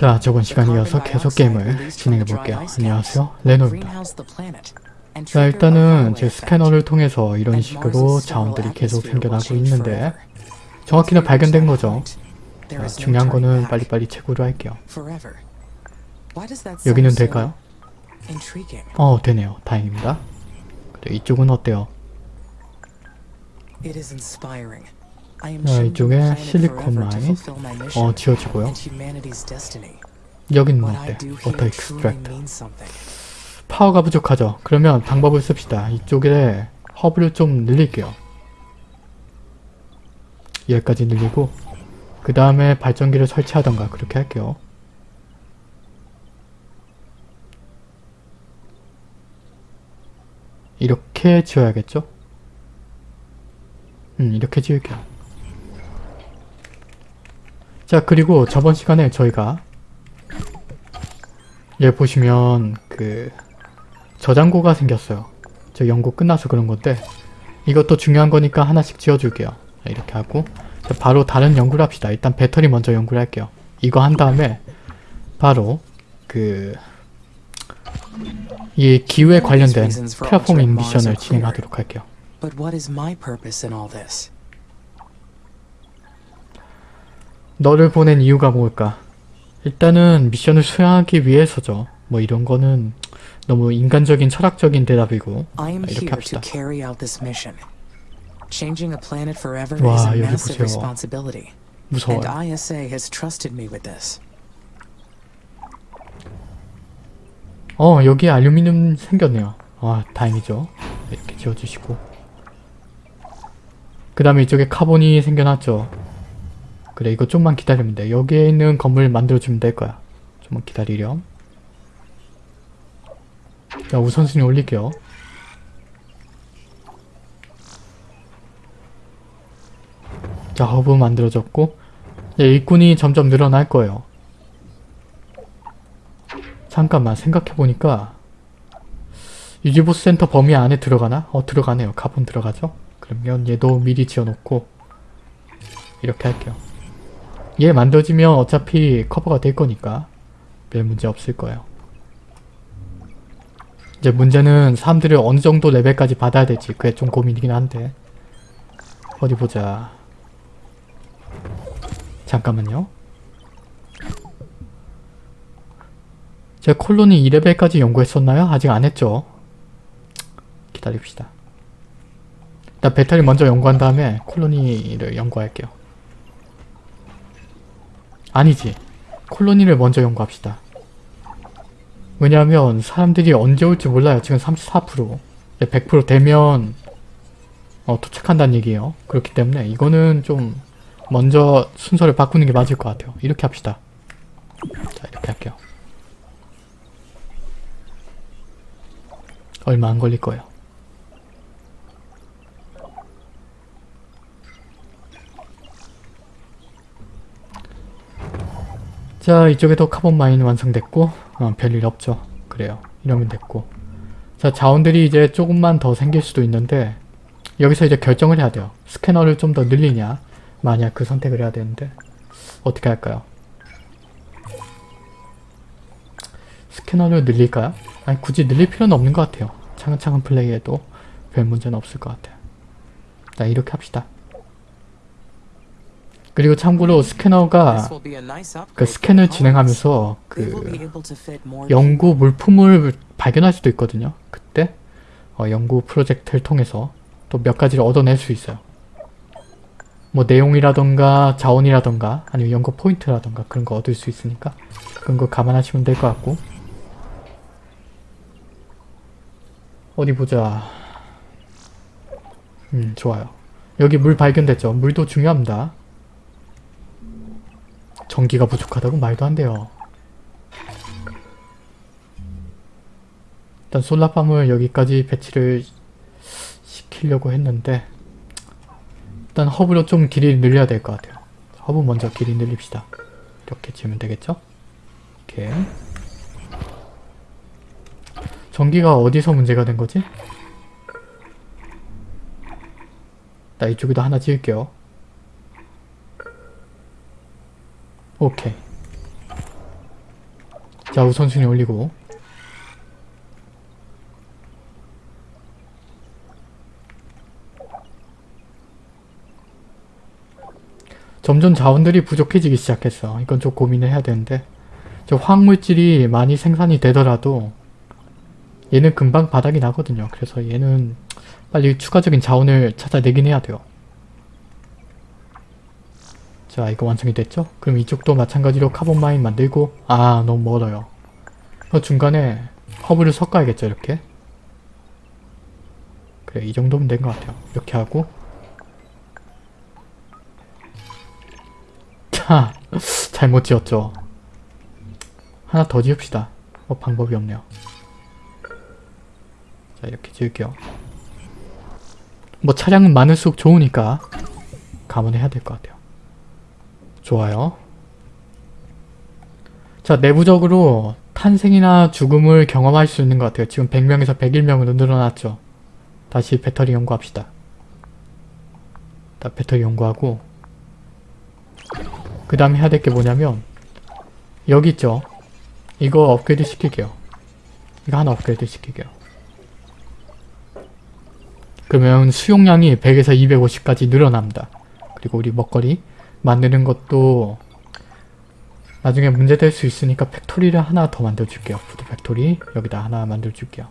자, 저번 시간 이어서 계속 게임을 진행해 볼게요. 안녕하세요, 레노입니다. 자, 일단은 제 스캐너를 통해서 이런 식으로 자원들이 계속 생겨나고 있는데 정확히는 발견된 거죠. 자, 중요한 거는 빨리빨리 채굴을 할게요. 여기는 될까요? 어, 되네요. 다행입니다. 이쪽은 어때요? 자, 이쪽에 silicon mine 어, 지어지고요. 여기는 어때? water extract power가 부족하죠? 그러면 방법을 씁시다. 이쪽에 허브를 좀 늘릴게요. 여기까지 늘리고 그 다음에 발전기를 설치하던가 그렇게 할게요. 이렇게 지어야겠죠? 음, 이렇게 지을게요. 자, 그리고 저번 시간에 저희가 여기 보시면 그 저장고가 생겼어요. 저 연구 끝나서 그런 건데 이것도 중요한 거니까 하나씩 지어줄게요. 이렇게 하고 바로 다른 연구를 합시다. 일단 배터리 먼저 연구를 할게요. 이거 한 다음에 바로 그 이 기후에 관련된 테라포밍 미션을 진행하도록 할게요. 너를 보낸 이유가 뭘까? 일단은 미션을 수행하기 위해서죠. 뭐 이런 거는 너무 인간적인 철학적인 대답이고 이렇게 합시다. 와 여기 보세요. 무서워요. 어 여기 알루미늄 생겼네요. 와 다행이죠. 이렇게 지어주시고 그 다음에 이쪽에 카본이 생겨났죠. 그래 이거 좀만 기다리면 돼. 여기에 있는 건물 만들어주면 될 거야. 좀만 기다리렴. 자 우선순위 올릴게요. 자 허브 만들어졌고 네, 일꾼이 점점 늘어날 거예요. 잠깐만 생각해보니까 유지보수 센터 범위 안에 들어가나? 어 들어가네요. 카본 들어가죠? 그러면 얘도 미리 지어놓고 이렇게 할게요. 얘 만들어지면 어차피 커버가 될 거니까 별 문제 없을 거예요. 이제 문제는 사람들을 어느 정도 레벨까지 받아야 될지 그게 좀 고민이긴 한데 어디 보자. 잠깐만요. 제가 콜로니 2레벨까지 연구했었나요? 아직 안 했죠. 기다립시다. 일단 배터리 먼저 연구한 다음에 콜로니를 연구할게요. 아니지. 콜로니를 먼저 연구합시다. 왜냐하면 사람들이 언제 올지 몰라요. 지금 34% 100% 되면 어, 도착한다는 얘기예요. 그렇기 때문에 이거는 좀 먼저 순서를 바꾸는 게 맞을 것 같아요. 이렇게 합시다. 자 이렇게 할게요. 얼마 안 걸릴 거예요. 자 이쪽에도 카본 마인 완성됐고 어, 별일 없죠. 그래요. 이러면 됐고 자 자원들이 이제 조금만 더 생길 수도 있는데 여기서 이제 결정을 해야 돼요. 스캐너를 좀 더 늘리냐 만약 그 선택을 해야 되는데 어떻게 할까요? 스캐너를 늘릴까요? 아니 굳이 늘릴 필요는 없는 것 같아요. 차근차근 플레이해도 별 문제는 없을 것 같아요. 자 이렇게 합시다. 그리고 참고로 스캐너가 그 스캔을 진행하면서 그 연구 물품을 발견할 수도 있거든요. 그때 어, 연구 프로젝트를 통해서 또 몇 가지를 얻어낼 수 있어요. 뭐 내용이라던가 자원이라던가 아니면 연구 포인트라던가 그런 거 얻을 수 있으니까 그런 거 감안하시면 될 것 같고. 어디 보자. 음 좋아요. 여기 물 발견됐죠? 물도 중요합니다 전기가 부족하다고 말도 안 돼요 일단 solar farm을 여기까지 배치를 시키려고 했는데 일단 허브로 좀 길이를 늘려야 될 것 같아요. 허브 먼저 길이 늘립시다. 이렇게 지으면 되겠죠? 이렇게 전기가 어디서 문제가 된 거지? 나 이쪽에도 하나 지을게요. 오케이. 자 우선순위 올리고 점점 자원들이 부족해지기 시작했어. 이건 좀 고민을 해야 되는데 저 화학물질이 많이 생산이 되더라도 얘는 금방 바닥이 나거든요. 그래서 얘는 빨리 추가적인 자원을 찾아내긴 해야 돼요. 자 이거 완성이 됐죠? 그럼 이쪽도 마찬가지로 carbon mine 만들고 아 너무 멀어요. 그 중간에 허브를 섞어야겠죠 이렇게 그래 이 정도면 된 것 같아요. 이렇게 하고 자 잘못 지었죠. 하나 더 지읍시다. 어 방법이 없네요. 자 이렇게 지을게요. 뭐 차량은 많을수록 좋으니까 감안해야 될 것 같아요. 좋아요. 자 내부적으로 탄생이나 죽음을 경험할 수 있는 것 같아요. 지금 100명에서 101명으로 늘어났죠. 다시 배터리 연구합시다. 다 배터리 연구하고 그 다음에 해야 될 게 뭐냐면 여기 있죠. 이거 업그레이드 시킬게요. 이거 하나 업그레이드 시킬게요. 그러면 수용량이 100에서 250까지 늘어납니다. 그리고 우리 먹거리 만드는 것도 나중에 문제될 수 있으니까 factory를 하나 더 만들어줄게요. food factory 여기다 하나 만들어줄게요.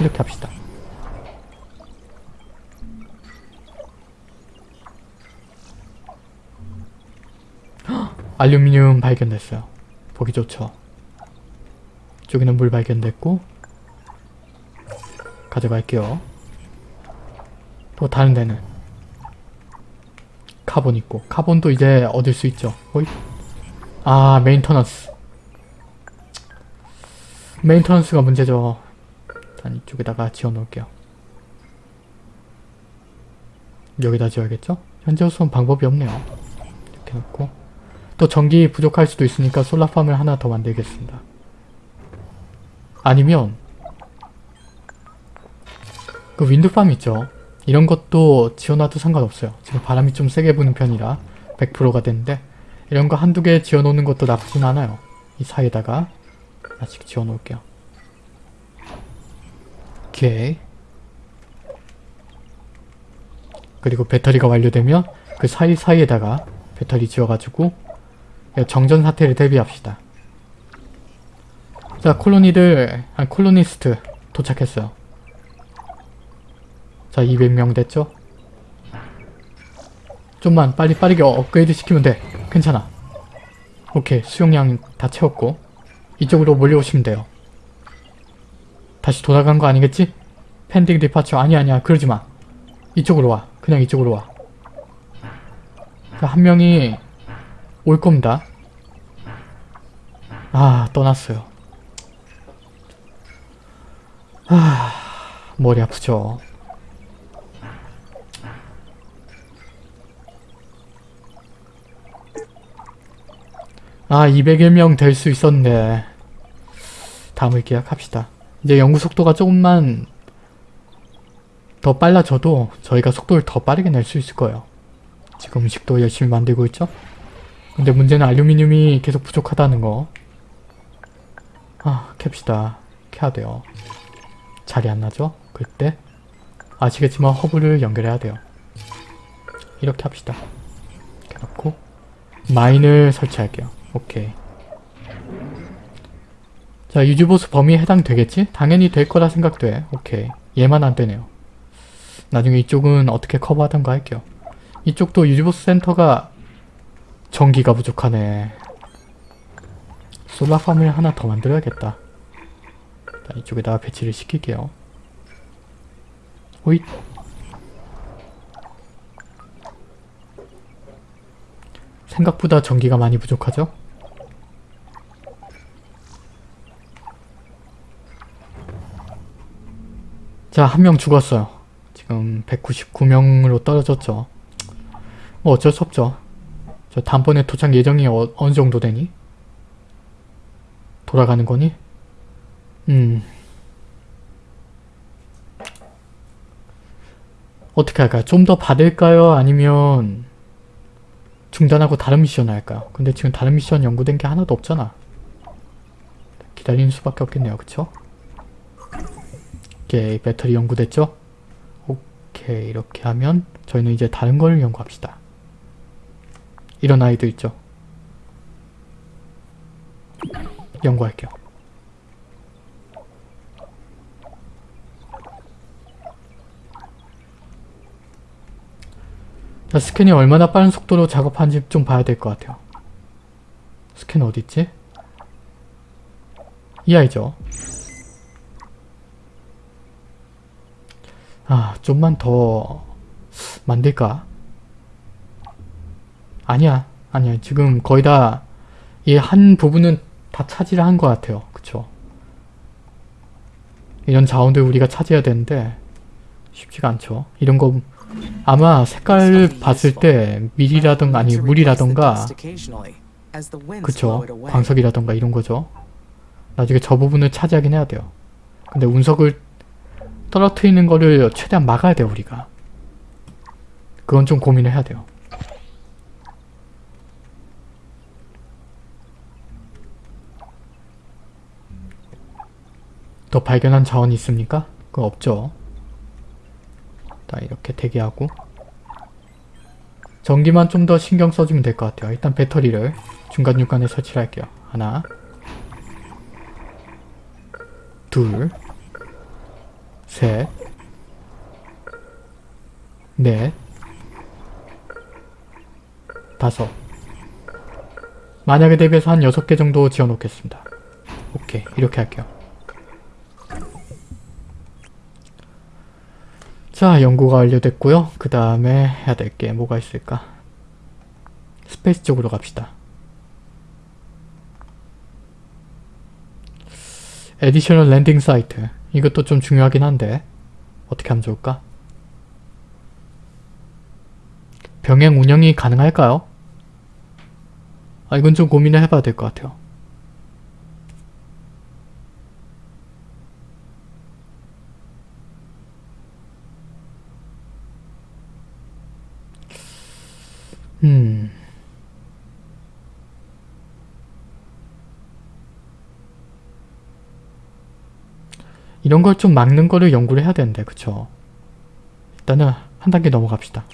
이렇게 합시다. 헉! 알루미늄 발견됐어요. 보기 좋죠. 이쪽에는 물 발견됐고 가져갈게요. 또 다른 데는 카본 있고 카본도 이제 얻을 수 있죠. 호이. 아 maintenance maintenance가 문제죠. 일단 이쪽에다가 지어놓을게요. 여기다 지어야겠죠? 현재로서는 방법이 없네요. 이렇게 놓고 또 전기 부족할 수도 있으니까 솔라팜을 하나 더 만들겠습니다. 아니면 그 윈드팜 있죠? 이런 것도 지어놔도 상관없어요. 지금 바람이 좀 세게 부는 편이라 100%가 됐는데 이런 거 한두 개 지어놓는 것도 나쁘진 않아요. 이 사이에다가 하나씩 지어놓을게요. 오케이. 그리고 배터리가 완료되면 그 사이사이에다가 배터리 지어가지고 정전 사태를 대비합시다. 자 colony들, 아 colonist 도착했어요. 자 200명 됐죠? 좀만 빨리 빠르게 업그레이드 시키면 돼. 괜찮아. 오케이 수용량 다 채웠고 이쪽으로 몰려오시면 돼요. 다시 돌아간 거 아니겠지? 팬딩 디파처 아니 아니야 그러지 마. 이쪽으로 와. 그냥 이쪽으로 와. 한 명이 올 겁니다. 아 떠났어요. 아 머리 아프죠. 아 201명 될 수 있었는데 다음을 계약합시다. 이제 연구 속도가 조금만 더 빨라져도 저희가 속도를 더 빠르게 낼 수 있을 거예요. 지금 음식도 열심히 만들고 있죠? 근데 문제는 알루미늄이 계속 부족하다는 거. 아 캡시다. 캐야 돼요. 자리 안 나죠? 그때 아시겠지만 허브를 연결해야 돼요. 이렇게 합시다. 이렇게 놓고 마인을 설치할게요. 오케이. 자 유지보수 범위에 해당되겠지? 당연히 될 거라 생각돼. 오케이. 얘만 안 되네요. 나중에 이쪽은 어떻게 커버하던가 할게요. 이쪽도 유지보스 센터가 전기가 부족하네. 솔라팜을 하나 더 만들어야겠다. 이쪽에다가 배치를 시킬게요. 호잇. 생각보다 전기가 많이 부족하죠? 자, 한 명 죽었어요. 지금 199명으로 떨어졌죠. 뭐 어쩔 수 없죠. 저 다음번에 도착 예정이 어, 어느 정도 되니? 돌아가는 거니? 음... 어떻게 할까요? 좀 더 받을까요? 아니면 중단하고 다른 미션 할까요? 근데 지금 다른 미션 연구된 게 하나도 없잖아. 기다리는 수밖에 없겠네요. 그쵸? 오케이 배터리 연구됐죠? 오케이 이렇게 하면 저희는 이제 다른 걸 연구합시다. 이런 아이도 있죠. 연구할게요. 자, 스캔이 얼마나 빠른 속도로 작업하는지 좀 봐야 될 것 같아요. 스캔 어딨지? 이 아이죠. 아, 좀만 더 만들까? 아니야. 아니야. 지금 거의 다 이 한 부분은 다 차지를 한 것 같아요. 그쵸? 이런 자원들 우리가 차지해야 되는데 쉽지가 않죠. 이런 거 아마 색깔을 봤을 때 밀이라던가 아니 물이라던가 그쵸 광석이라던가 이런 거죠 나중에 저 부분을 차지하긴 해야 돼요 근데 운석을 떨어뜨리는 거를 최대한 막아야 돼요 우리가 그건 좀 고민을 해야 돼요 더 발견한 자원이 있습니까? 그거 없죠 자 이렇게 대기하고 전기만 좀 더 신경 써주면 될 것 같아요. 일단 배터리를 중간중간에 설치를 할게요. 하나 둘 셋, 넷, 다섯 만약에 대비해서 한 6개 정도 지어놓겠습니다. 오케이 이렇게 할게요. 자 연구가 완료됐고요. 그 다음에 해야 될 게 뭐가 있을까? space 쪽으로 갑시다. additional landing site 이것도 좀 중요하긴 한데 어떻게 하면 좋을까? 병행 운영이 가능할까요? 아 이건 좀 고민을 해봐야 될 것 같아요. 이런 걸 좀 막는 거를 연구를 해야 되는데 그쵸? 일단은 한 단계 넘어갑시다.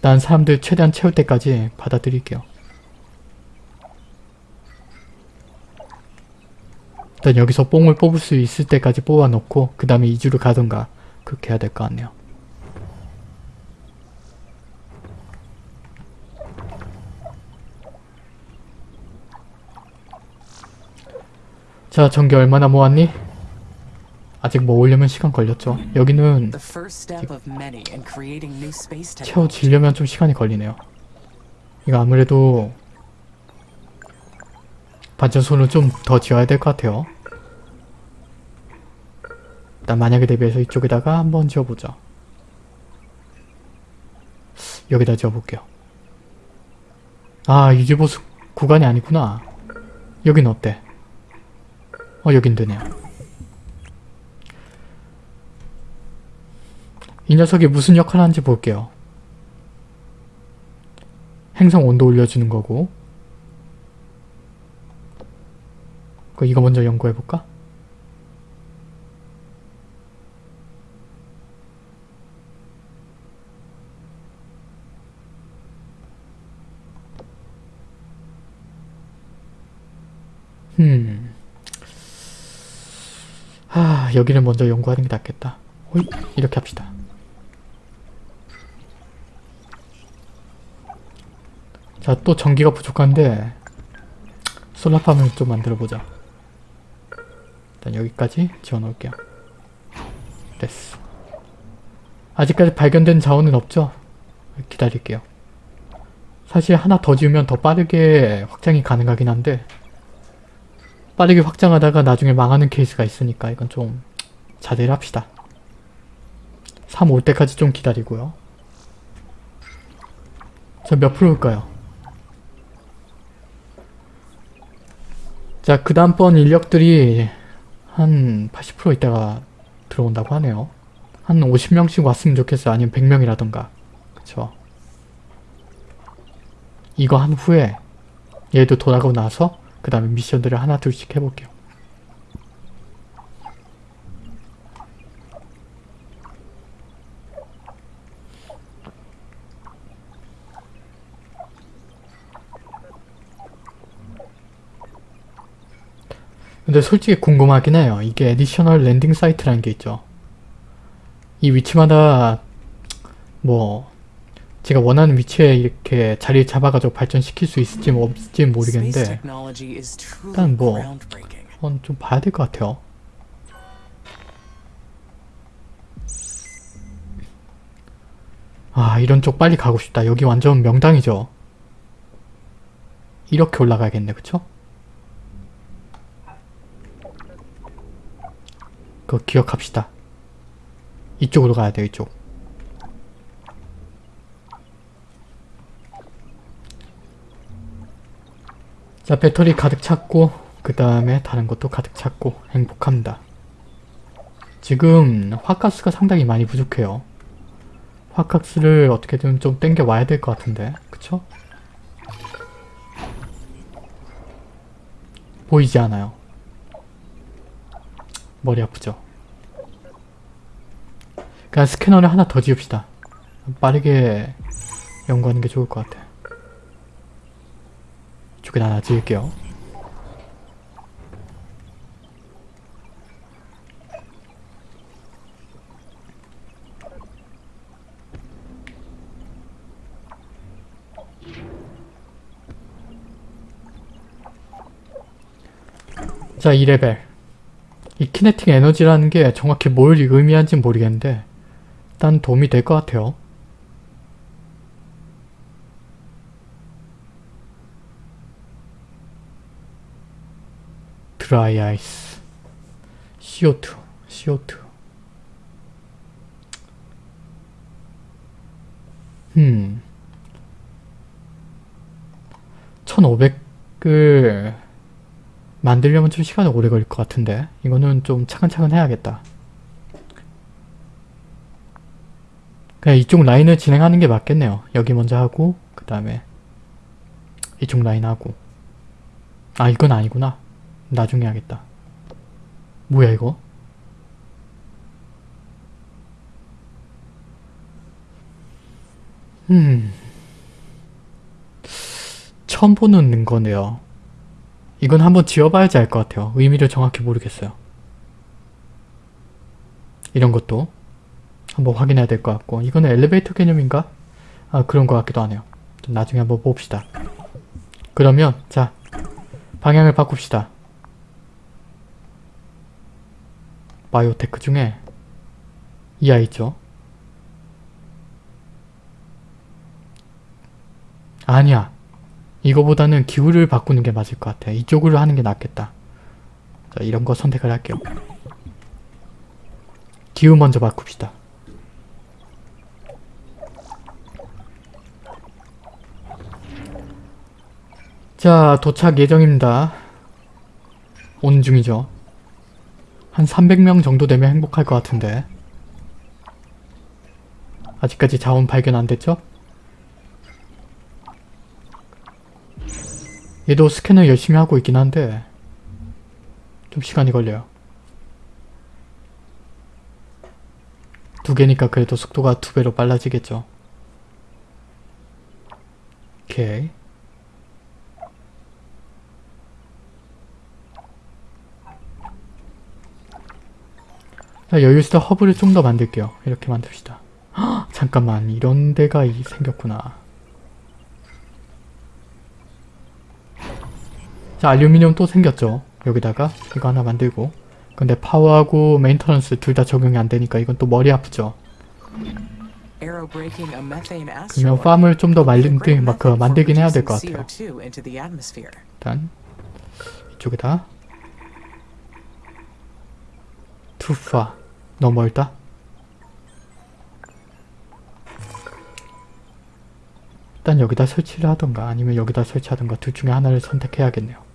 난 사람들 최대한 채울 때까지 받아들일게요. 일단 여기서 뽕을 뽑을 수 있을 때까지 뽑아놓고 그 다음에 이주를 가던가 그렇게 해야 될 것 같네요. 자 전기 얼마나 모았니? 아직 모으려면 시간 걸렸죠. 여기는 채워지려면 좀 시간이 걸리네요. 이거 아무래도 반전소를 좀더 지어야 될 것 같아요. 일단 만약에 대비해서 이쪽에다가 한번 지어보자. 여기다 지어볼게요. 아 유지보수 구간이 아니구나. 여긴 어때? 어 여긴 되네요. 이 녀석이 무슨 역할을 하는지 볼게요. 행성 온도 올려주는 거고 그 이거 먼저 연구해볼까? 음. 하, 여기를 먼저 연구하는 게 낫겠다. 호이, 이렇게 합시다. 자, 또 전기가 부족한데 솔라팜을 좀 만들어보자. 일단 여기까지 지어놓을게요. 됐어. 아직까지 발견된 자원은 없죠? 기다릴게요. 사실 하나 더 지으면 더 빠르게 확장이 가능하긴 한데 빠르게 확장하다가 나중에 망하는 케이스가 있으니까 이건 좀 자제를 합시다. 3 올 때까지 좀 기다리고요. 자, 몇 프로일까요? 자, 그 다음번 인력들이 한 80% 있다가 들어온다고 하네요. 한 50명씩 왔으면 좋겠어요. 아니면 100명이라던가. 그쵸? 이거 한 후에 얘도 돌아가고 나서 그 다음에 미션들을 하나 둘씩 해볼게요. 근데 솔직히 궁금하긴 해요. 이게 additional landing site라는 게 있죠. 이 위치마다 뭐 제가 원하는 위치에 이렇게 자리를 잡아가지고 발전시킬 수 있을지 뭐 없을지 모르겠는데 일단 뭐 좀 봐야 될 것 같아요. 아 이런 쪽 빨리 가고 싶다. 여기 완전 명당이죠. 이렇게 올라가야겠네 그쵸? 그거 기억합시다. 이쪽으로 가야 돼요 이쪽. 자 배터리 가득 찼고 그 다음에 다른 것도 가득 찼고 행복합니다. 지금 화가스가 상당히 많이 부족해요. 화가스를 어떻게든 좀 땡겨 와야 될 것 같은데 그쵸? 보이지 않아요. 머리 아프죠? 그냥 스캐너를 하나 더 지읍시다. 빠르게 연구하는 게 좋을 것 같아. 이쪽에 하나 지을게요. 자, 2레벨. 이 키네틱 에너지라는 게 정확히 뭘 의미하는지 모르겠는데 일단 도움이 될 것 같아요. 드라이 아이스 CO2 CO2 음 1500을 만들려면 좀 시간이 오래 걸릴 것 같은데 이거는 좀 차근차근 해야겠다. 그냥 이쪽 라인을 진행하는 게 맞겠네요. 여기 먼저 하고 그 다음에 이쪽 라인 하고. 아 이건 아니구나 나중에 하겠다 뭐야 이거 음 처음 보는 거네요 이건 한번 지어봐야지 알 것 같아요. 의미를 정확히 모르겠어요. 이런 것도 한번 확인해야 될 것 같고 이거는 엘리베이터 개념인가? 아 그런 것 같기도 하네요. 나중에 한번 봅시다. 그러면 자 방향을 바꿉시다. 바이오테크 중에 이 아이 있죠? 아니야. 이거보다는 기후를 바꾸는 게 맞을 것 같아. 이쪽으로 하는 게 낫겠다. 자, 이런 거 선택을 할게요. 기후 먼저 바꿉시다. 자, 도착 예정입니다. 오는 중이죠. 한 300명 정도 되면 행복할 것 같은데. 아직까지 자원 발견 안 됐죠? 얘도 스캐너 열심히 하고 있긴 한데 좀 시간이 걸려요. 두 개니까 그래도 속도가 두 배로 빨라지겠죠. 오케이. 자, 여유있게 허브를 좀 더 만들게요. 이렇게 만듭시다. 헉, 잠깐만 이런 데가 생겼구나. 자 알루미늄 또 생겼죠. 여기다가 이거 하나 만들고. 근데 파워하고 maintenance 둘 다 적용이 안 되니까 이건 또 머리 아프죠. 그러면 팜을 좀더 만들, 막, 그, 만들긴 해야 될 것 같아요. 일단 이쪽에다. 투파 너무 멀다 일단 여기다 설치를 하던가 아니면 여기다 설치하던가 둘 중에 하나를 선택해야겠네요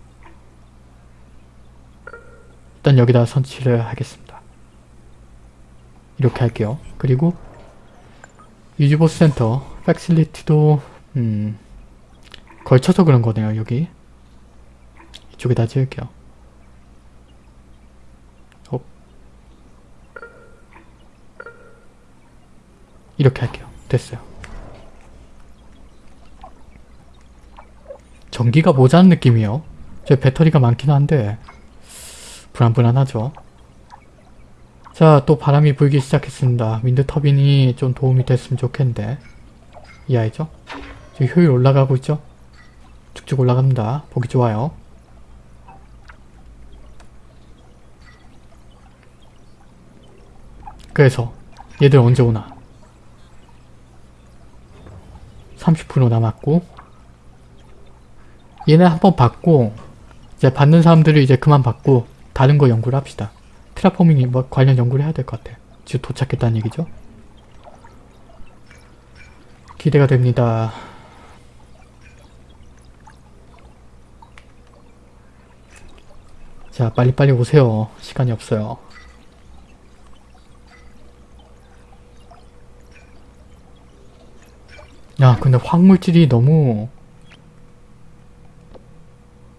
일단 여기다 선치를 하겠습니다. 이렇게 할게요. 그리고 유즈보스 센터, 팩실리티도 음, 걸쳐서 그런 거네요. 여기 이쪽에다 지을게요. 이렇게 할게요. 됐어요. 전기가 모자란 느낌이요. 제 배터리가 많긴 한데 불안불안하죠. 자, 또 바람이 불기 시작했습니다. 윈드 터빈이 좀 도움이 됐으면 좋겠는데 이해죠? 지금 효율 올라가고 있죠? 쭉쭉 올라갑니다. 보기 좋아요. 그래서 얘들 언제 오나? 30% 남았고 얘네 한번 받고 이제 받는 사람들을 이제 그만 받고 다른 거 연구를 합시다. 테라포밍이 뭐 관련 연구를 해야 될 것 같아. 지금 도착했다는 얘기죠. 기대가 됩니다. 자 빨리빨리 오세요. 시간이 없어요. 야 근데 황물질이 너무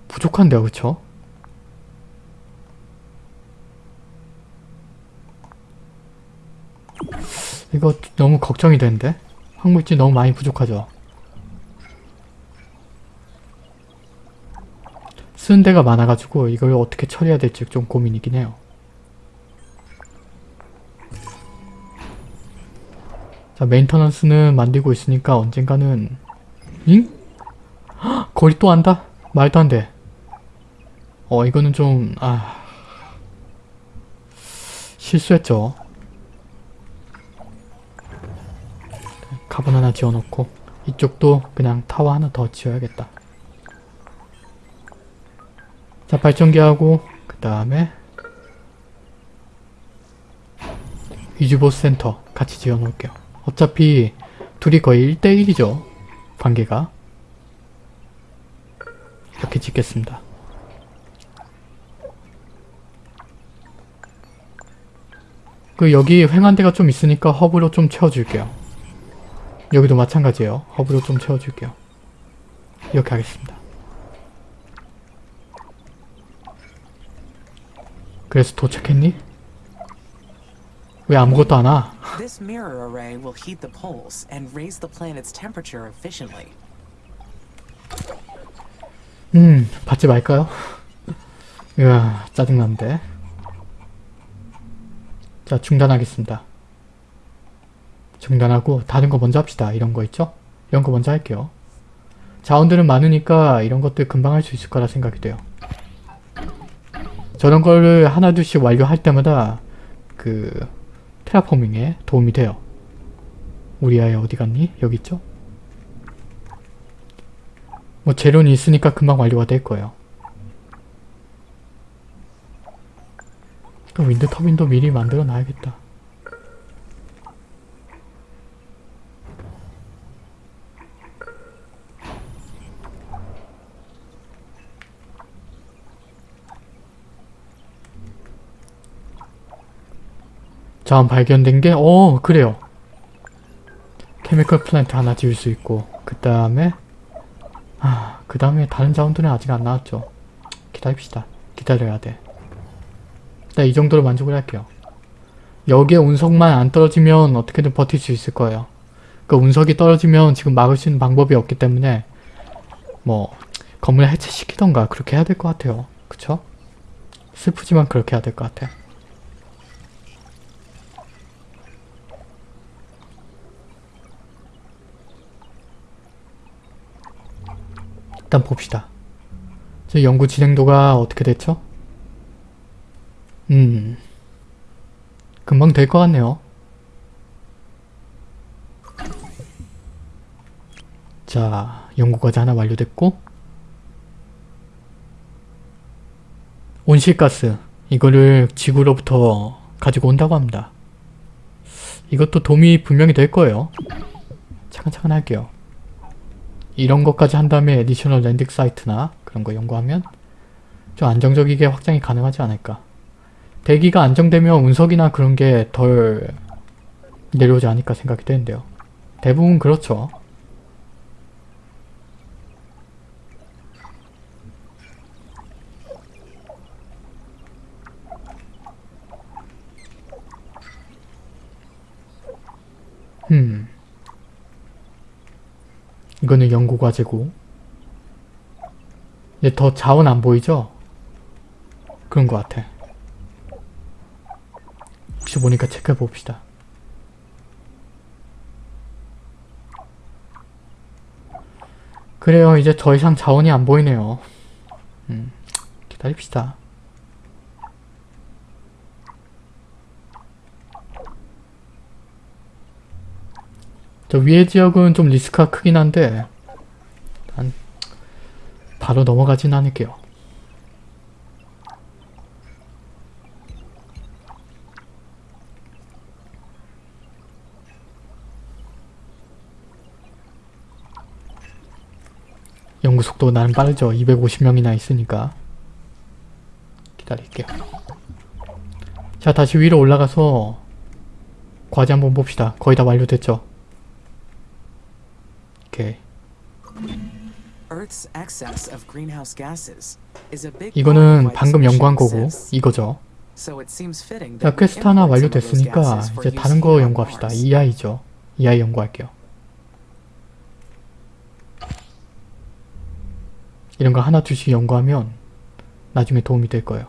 부족한데요 그쵸? 이거 너무 걱정이 되는데? 황물질 너무 많이 부족하죠? 쓰는 데가 많아가지고 이걸 어떻게 처리해야 될지 좀 고민이긴 해요. 자 maintenance는 만들고 있으니까 언젠가는 잉? 헉, 거리 또 안 닿아? 말도 안 돼. 어 이거는 좀... 아... 실수했죠. 카본 하나 지어놓고 이쪽도 그냥 타워 하나 더 지어야겠다. 자 발전기하고 그 다음에 위즈보 센터 같이 지어놓을게요. 어차피 둘이 거의 1대1이죠. 관계가. 이렇게 짓겠습니다. 그 여기 횡한대가 좀 있으니까 허브로 좀 채워줄게요. 여기도 마찬가지예요. 허브로 좀 채워줄게요. 이렇게 하겠습니다. 그래서 도착했니? 왜 아무것도 안 와? This mirror array will heat the poles and raise the planet's temperature efficiently. 음, 받지 말까요? 으아, 짜증난데. 자, 중단하겠습니다. 중단하고 다른 거 먼저 합시다. 이런 거 있죠? 이런 거 먼저 할게요. 자원들은 많으니까 이런 것들 금방 할 수 있을 거라 생각이 돼요. 저런 거를 하나 둘씩 완료할 때마다 그 테라포밍에 도움이 돼요. 우리 아이 어디 갔니? 여기 있죠? 뭐 재료는 있으니까 금방 완료가 될 거예요. 그 윈드 터빈도 미리 만들어 놔야겠다. 자원 발견된 게, 어, 그래요. 케미컬 플랜트 하나 지을 수 있고, 그 다음에, 아, 그 다음에 다른 자원들은 아직 안 나왔죠. 기다립시다. 기다려야 돼. 일단 이 정도로 만족을 할게요. 여기에 운석만 안 떨어지면 어떻게든 버틸 수 있을 거예요. 그 운석이 떨어지면 지금 막을 수 있는 방법이 없기 때문에 뭐 건물 해체시키던가 그렇게 해야 될 것 같아요. 그쵸? 슬프지만 그렇게 해야 될 것 같아. 일단 봅시다. 제 연구 진행도가 어떻게 됐죠? 음... 금방 될 것 같네요. 자, 연구과제 하나 완료됐고 온실가스 이거를 지구로부터 가지고 온다고 합니다. 이것도 도움이 분명히 될 거예요. 차근차근 할게요. 이런 것까지 한 다음에 additional landing site나 그런 거 연구하면 좀 안정적이게 확장이 가능하지 않을까. 대기가 안정되면 운석이나 그런 게 덜 내려오지 않을까 생각이 되는데요. 대부분 그렇죠. 음. 이거는 연구 과제고. 이제 더 자원 안 보이죠? 그런 것 같아. 혹시 보니까 체크해 봅시다. 그래요. 이제 더 이상 자원이 안 보이네요. 음, 기다립시다. 저 위에 지역은 좀 리스크가 크긴 한데 일단 바로 넘어가진 않을게요. 연구 속도 나는 빠르죠. 250명이나 있으니까. 기다릴게요. 자, 다시 위로 올라가서 과제 한번 봅시다. 거의 다 완료됐죠? 오케이. 이거는 방금 연구한 거고. 이거죠. 자, 퀘스트 하나 완료됐으니까 이제 다른 거 연구합시다. Mars. EI죠. EI 연구할게요. 이런 거 하나 둘씩 연구하면 나중에 도움이 될 거예요.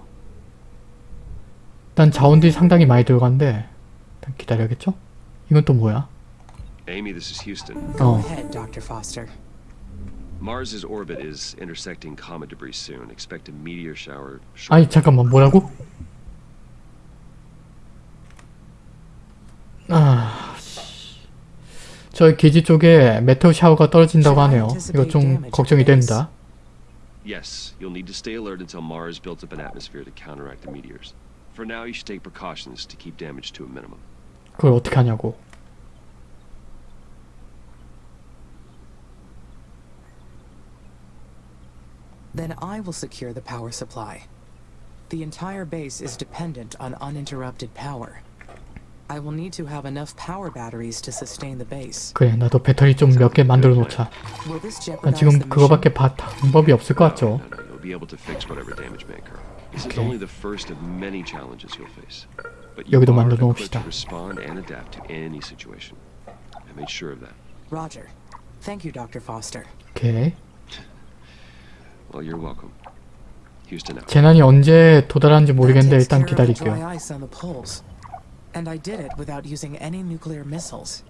일단 자원들이 상당히 많이 들어간데 일단 기다려야겠죠? 이건 또 뭐야? Amy, this is Houston. 어, Head, Dr. Foster. Mars's orbit is intersecting comet debris soon. Expect a meteor shower. 아니 잠깐만 뭐라고? 아, 씨. 저 기지 쪽에 메테오 샤워가 떨어진다고 하네요. 이거 좀 걱정이 됩니다. Yes, you'll need to stay alert until Mars builds up an atmosphere to counteract the meteors. For now, you should take precautions to keep damage to a minimum. 그걸 어떻게 하냐고. Then I will secure the power supply. The entire base is dependent on uninterrupted power. I will need to have enough power batteries to sustain the base. 그래 나도 배터리 좀 몇 개 만들어 놓자. Will this 난 jeopardize 지금 the mission? 그거밖에 바, 방법이 없을 것 같죠. No, no, you'll be able to fix whatever damage may occur. This is Okay. only the first of many challenges you'll face. But 여기도 you are 만들어 equipped 놓읍시다. to respond and adapt to any situation. I made sure of that. Roger. Thank you, Dr. Foster. 오 재난이 언제 도달하는지 모르겠는데 일단 기다릴게요. dry ice on the poles. And I did it without using any nuclear missiles.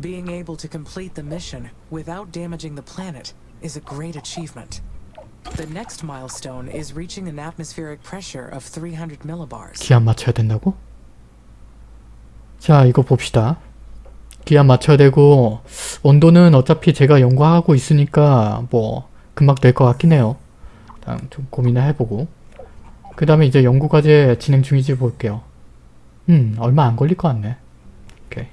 Being able to complete the mission without damaging the planet is a great achievement. The next milestone is reaching an atmospheric pressure of 300 millibars. 기한 맞춰야 된다고? 자 이거 봅시다. 기한 맞춰야 되고 온도는 어차피 제가 연구하고 있으니까 뭐 금방 될 것 같긴 해요. 일단 좀 고민을 해보고 그 다음에 이제 연구과제 진행 중인지 볼게요. 음 얼마 안 걸릴 것 같네. 오케이.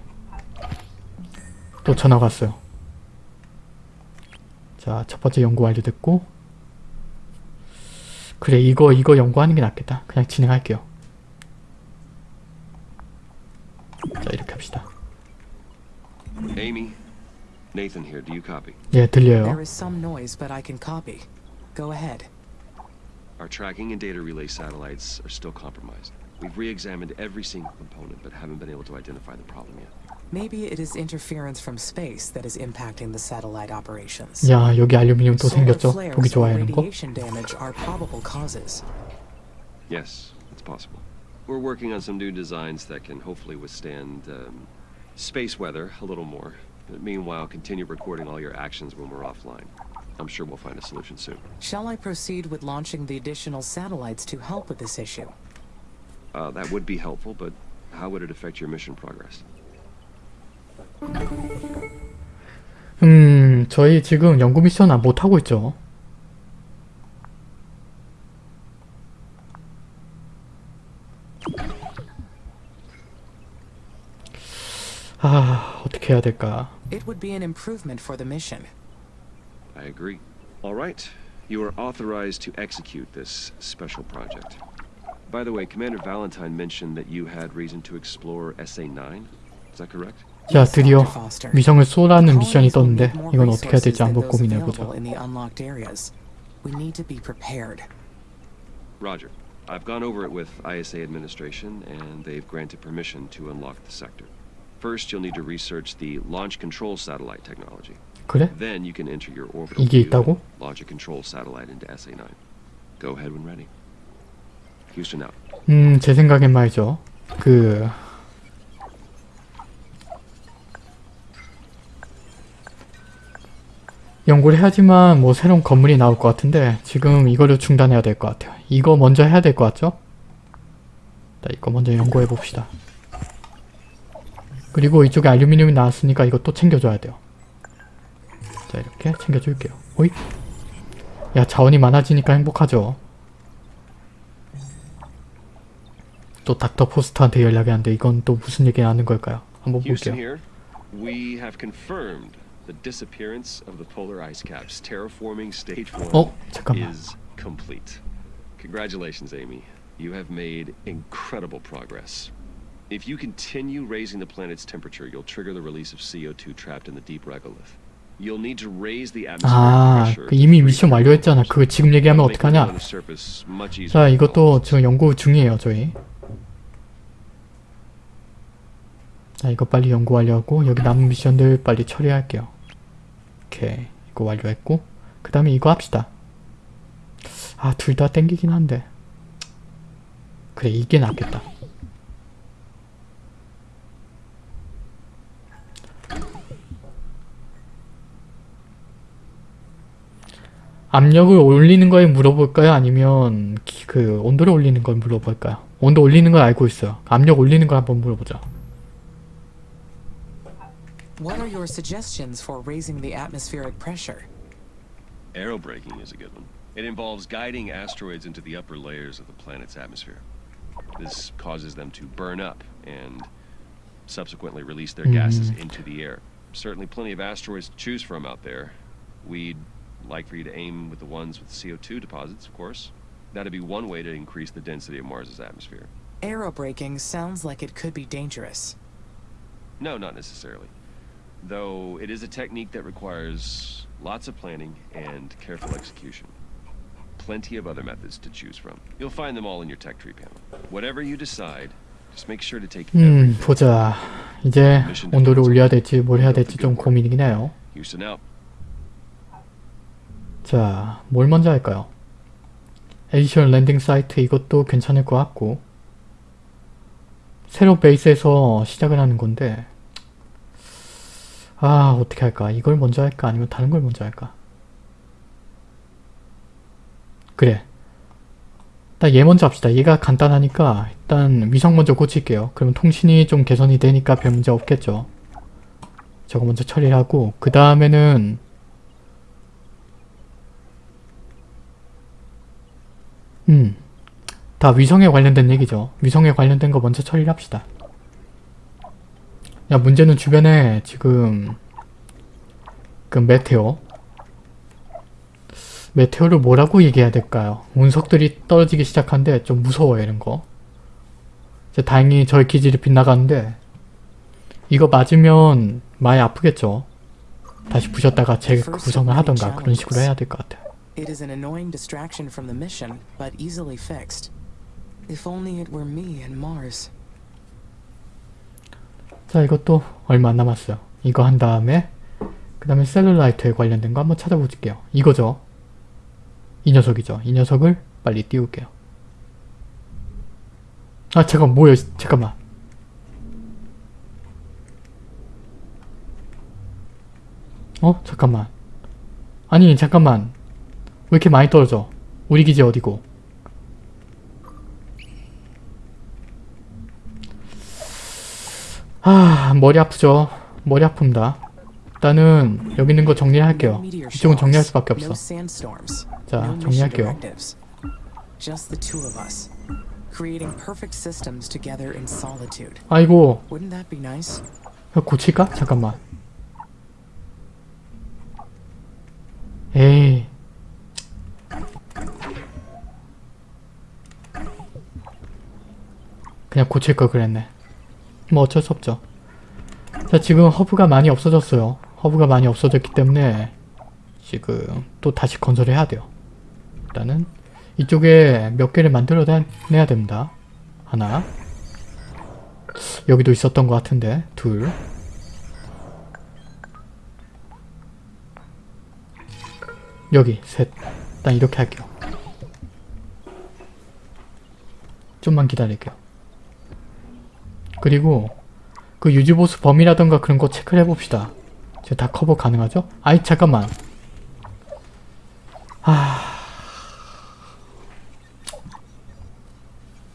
또 전화가 왔어요. 자 첫 번째 연구 완료됐고 그래 이거 이거 연구하는 게 낫겠다. 그냥 진행할게요. 자 이렇게 합시다. Amy, Nathan here. Do you copy? 예 들려요. There is some noise, but I can copy. Go ahead. Our tracking and data relay satellites are still compromised. We've re-examined every single component, but haven't been able to identify the problem yet. Maybe it is interference from space that is impacting the satellite operations. 야 여기 알루미늄 또 Solar 생겼죠? flares 보기 or 좋아하는 거? radiation damage are probable causes. Yes, it's possible. We're working on some new designs that can hopefully withstand um, space weather a little more. But meanwhile, continue recording all your actions when we're offline. I'm sure we'll find a solution soon. Shall I proceed with launching the additional satellites to help with this issue? Uh, that would be helpful, but how would it affect your mission progress? 음 저희 지금 연구 미션 안 못하고 있죠. 어떻게 해야 될까? It would be an improvement for the mission. I agree. All right. You are authorized to execute this special project. By the way, Commander Valentine mentioned that you had reason to explore SA-9. Is that correct? 자 Yes, 드디어 Dr. Foster. 위성을 쏘라는 미션이 Colonies will 떴는데 need more 이건 어떻게 해야 될지 resources 한번 than those 고민해보자. available in the unlocked areas. We need to be prepared. Roger. I've gone over it with ISA administration, and they've granted permission to unlock the sector. First, you'll need to research the launch control satellite technology. 그래? Then you can enter your orbital 이게 있다고? launch a control satellite into SA-9. Go ahead when ready. Houston out. 음, 제 생각엔 말이죠. 그 연구를 해야지만 뭐 새로운 건물이 나올 것 같은데 지금 이거를 중단해야 될 것 같아요. 이거 먼저 해야 될 것 같죠? 자, 이거 먼저 연구해 봅시다. 그리고 이쪽에 알루미늄이 나왔으니까 또 챙겨줘야 돼요. 자, 이렇게 챙겨줄게요. 오이? 야, 자원이 많아지니까 행복하죠. 또 닥터 포스터한테 연락이 안 돼. 이건 또 무슨 얘기 하는 걸까요? 한번 볼게요. the disappearance of the polar ice caps. Terraforming stage one 어? 잠깐만. is complete. Congratulations, Amy. You have made incredible progress. If you continue raising the planet's temperature, you'll trigger the release of CO2 trapped in the deep regolith. You'll need to raise the 아. 그 이미 미션 완료했잖아. 그거 지금 얘기하면 어떡하냐? 자, 이것도 지금 연구 중이에요, 저희. 자, 이거 빨리 연구 완료하고 여기 남은 미션들 빨리 처리할게요. 오케이, 이거 완료했고 그 다음에 이거 합시다. 아, 둘 다 땡기긴 한데 그래, 이게 낫겠다. 압력을 올리는 거에 물어볼까요? 아니면 기- 그 온도를 올리는 걸 물어볼까요? 온도 올리는 걸 알고 있어요. 압력 올리는 걸 한번 물어보자. What are your suggestions for raising the atmospheric pressure? Aerobraking is a good one. It involves guiding asteroids into the upper layers of the planet's atmosphere. This causes them to burn up and subsequently release their gases into the air. Certainly plenty of asteroids to choose from out there. We'd like for you to aim with the ones with CO2 deposits, of course. That'd be one way to increase the density of Mars's atmosphere. Aerobraking sounds like it could be dangerous. No, not necessarily. Though it is a technique that requires lots of planning and careful execution. Plenty of other methods to choose from. You'll find them all in your tech tree panel. Whatever you decide, just make sure to take every 음, 보자. 이제 온도를 올려야 될지 뭘 해야 될지 좀 고민이긴 해요. Houston out. 자, 뭘 먼저 할까요? addition landing site 이것도 괜찮을 것 같고 새로 베이스에서 시작을 하는 건데 아 어떻게 할까? 이걸 먼저 할까? 아니면 다른 걸 먼저 할까? 그래 일단 얘 먼저 합시다. 얘가 간단하니까 일단 위성 먼저 고칠게요. 그러면 통신이 좀 개선이 되니까 별 문제 없겠죠. 저거 먼저 처리하고 그 다음에는 음, 다 위성에 관련된 얘기죠. 위성에 관련된 거 먼저 처리를 합시다. 야, 문제는 주변에 지금 그 메테오 메테오를 뭐라고 얘기해야 될까요? 운석들이 떨어지기 시작한데 좀 무서워요, 이런 거. 다행히 저의 기질이 빗나가는데 이거 맞으면 많이 아프겠죠. 다시 부셨다가 재구성을 하던가 그런 식으로 해야 될 것 같아요. It is an annoying distraction from the mission, but easily fixed. If only it were me and Mars. 자 이것도 얼마 안 남았어요. 이거 한 다음에 그 다음에 셀룰라이트에 관련된 거 한번 찾아볼게요. 이거죠. 이 녀석이죠. 이 녀석을 빨리 띄울게요. 아 잠깐 뭐야 잠깐만 어? 잠깐만 아니 잠깐만 왜 이렇게 많이 떨어져 우리 기지 어디고 아 머리 아프죠 머리 아픕니다 일단은 여기 있는 거 정리를 할게요 Meteor 이쪽은 정리할 수밖에 없어. 자, 정리할게요. 아이고 고칠까? 잠깐만 에이 그냥 고칠 걸 그랬네. 뭐 어쩔 수 없죠. 자 지금 허브가 많이 없어졌어요. 허브가 많이 없어졌기 때문에 지금 또 다시 건설해야 돼요. 일단은 이쪽에 몇 개를 만들어내야 됩니다. 하나. 여기도 있었던 것 같은데 둘. 여기 셋. 일단 이렇게 할게요. 좀만 기다릴게요 그리고 그 유지보수 범위라던가 그런 거 체크를 해봅시다. 제가 다 커버 가능하죠? 아이 잠깐만.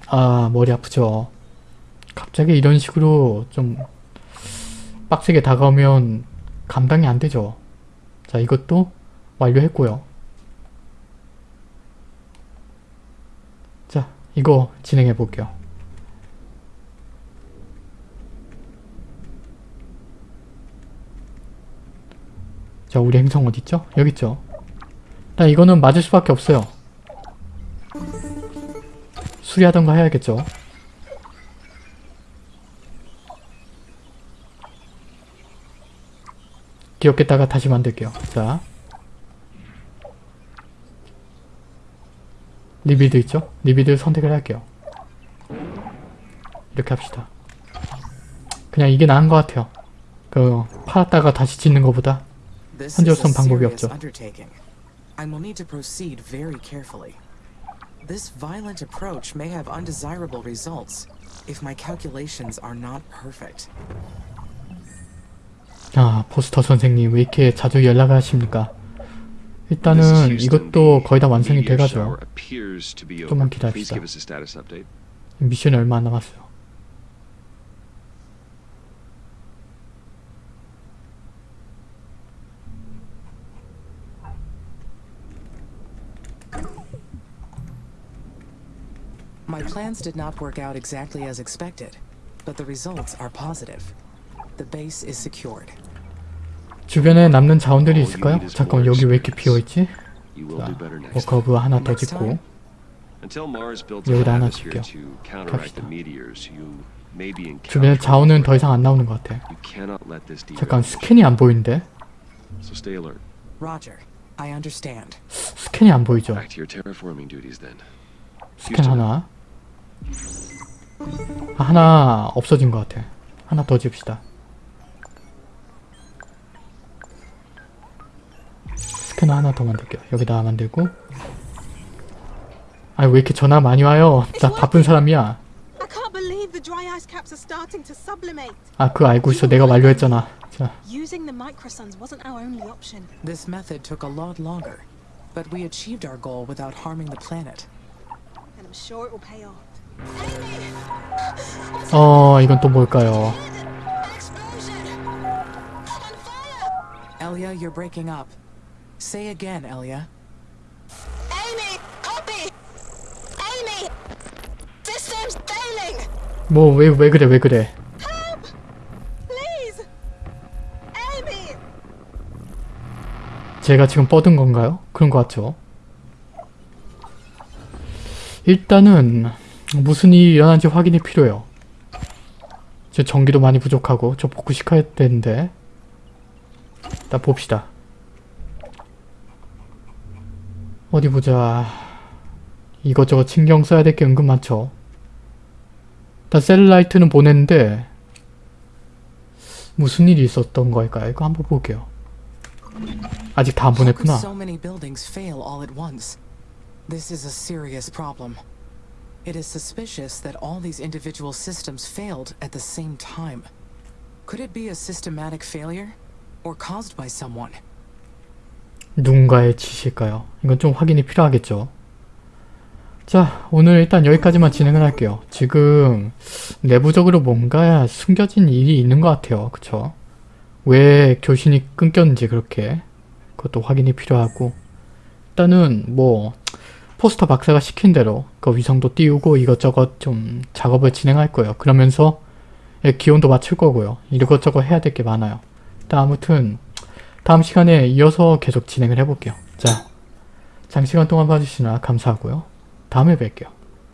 아 머리 아프죠? 갑자기 이런 식으로 좀 빡세게 다가오면 감당이 안 되죠? 자 이것도 완료했고요. 자 이거 진행해 볼게요 자 우리 행성 어딨죠? 여기 있죠 일단 이거는 맞을 수밖에 없어요 수리하던가 해야겠죠. 기억했다가 다시 만들게요. 자. rebuild 있죠? rebuild 선택을 할게요. 이렇게 합시다. 그냥 이게 나은 것 같아요. 그 팔았다가 다시 짓는 것보다 This is a 현재로선 방법이 serious 없죠. undertaking. I will need to proceed very carefully. This violent approach may have undesirable results if my calculations are not perfect. 아 포스터 선생님 왜 이렇게 자주 연락을 하십니까? 일단은. 이것도 거의 다 완성이 돼가죠. 좀만 기다립시다. 미션이 얼마 안 남았어요. My plans did not work out exactly as expected, but the results are positive. The base is secured. 주변에 남는 자원들이 있을까요? 잠깐만 여기 왜 이렇게 비어있지? You will 자, do better next time. 워커브 하나 더 짓고 Until Mars builds a 여기다 하나 the 갑시다. meteors, you may be 주변에. 자원은 더 이상 안 나오는 것 같아. You cannot let this derail 잠깐. 스캔이 안 보이는데? So stay alert. Roger. I understand. 스캔이 안 보이죠? Back to your terraforming duties then. 스캔 하나. 아, 하나 없어진 것 같아. 하나 더 집시다. 스캐너 하나 더 만들게요. 여기다 만들고. 아니 왜 이렇게 전화 많이 와요? 나 바쁜 사람이야. 아 그거 알고 있어. 내가 완료했잖아. 자, Using the microsuns wasn't our only option. This method took a lot longer, but we achieved our goal without harming the planet. And I'm sure it will pay off. 어 이건 또 뭘까요? Elia, you're breaking up. Say again, Elia. Amy! Copy! Amy! Systems failing! 뭐왜왜 그래 왜 그래? Help! Please! Amy! 제가 지금 뻗은 건가요? 그런 것 같죠? 일단은 무슨 일이 일어난지 확인이 필요해요. 제 전기도 많이 부족하고 저 복구시켜야 되는데 일단 봅시다. 어디 보자. 이것저것 신경 써야 될 게 은근 많죠. 일단 셀라이트는 보냈는데 무슨 일이 있었던 걸까요? 이거 한번 볼게요. 아직 다 안 보냈구나. It is suspicious that all these individual systems failed at the same time. Could it be a systematic failure? Or caused by someone? 누군가의 지시일까요? 이건 좀 확인이 필요하겠죠. 자, 오늘 일단 여기까지만 진행을 할게요. 지금 내부적으로 뭔가 숨겨진 일이 있는 것 같아요. 그쵸? 왜 교신이 끊겼는지 그렇게 그것도 확인이 필요하고 일단은 뭐 포스터 박사가 시킨 대로 그 위성도 띄우고 이것저것 좀 작업을 진행할 거예요. 그러면서 예, 기온도 맞출 거고요. 이것저것 해야 될 게 많아요. 일단 아무튼 다음 시간에 이어서 계속 진행을 해볼게요. 자, 장시간 동안 봐주시나 감사하고요. 다음에 뵐게요.